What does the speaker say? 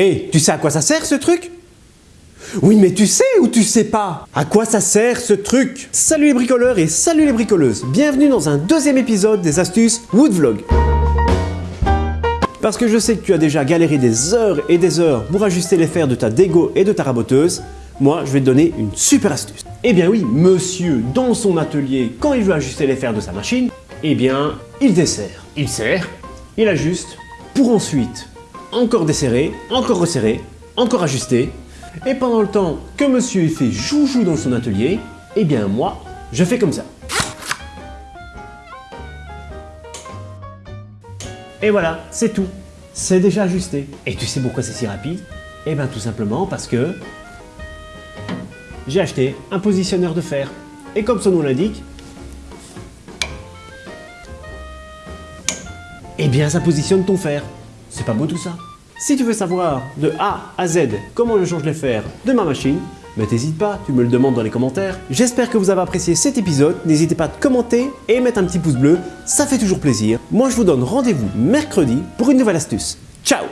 Hé, tu sais à quoi ça sert ce truc? Oui, mais tu sais ou tu sais pas? À quoi ça sert ce truc? Salut les bricoleurs et salut les bricoleuses Bienvenue dans un deuxième épisode des astuces Woodvlog. Parce que je sais que tu as déjà galéré des heures et des heures pour ajuster les fers de ta dégo et de ta raboteuse, moi je vais te donner une super astuce. Eh bien oui, monsieur, dans son atelier, quand il veut ajuster les fers de sa machine, eh bien, il desserre. Il serre, il ajuste, pour ensuite encore desserrer, encore resserrer, encore ajuster, et pendant le temps que monsieur fait joujou dans son atelier, eh bien moi, je fais comme ça. Et voilà, c'est tout. C'est déjà ajusté. Et tu sais pourquoi c'est si rapide? Eh bien tout simplement parce que j'ai acheté un positionneur de fer. Et comme son nom l'indique, eh bien ça positionne ton fer. C'est pas beau tout ça? Si tu veux savoir de A à Z comment je change les fers de ma machine, mais t'hésites pas, tu me le demandes dans les commentaires. J'espère que vous avez apprécié cet épisode, n'hésitez pas à commenter et mettre un petit pouce bleu, ça fait toujours plaisir. Moi je vous donne rendez-vous mercredi pour une nouvelle astuce. Ciao